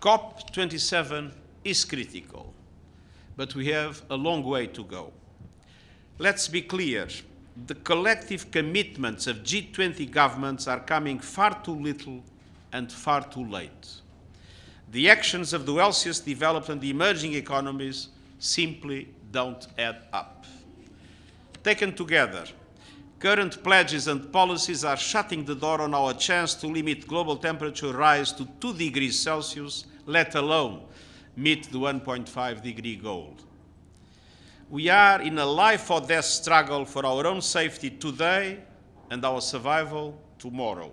COP27 is critical, but we have a long way to go. Let's be clear, the collective commitments of G20 governments are coming far too little and far too late. The actions of the wealthiest developed and emerging economies simply don't add up. Taken together, current pledges and policies are shutting the door on our chance to limit global temperature rise to 2 degrees Celsius, let alone meet the 1.5 degree goal. We are in a life or death struggle for our own safety today and our survival tomorrow.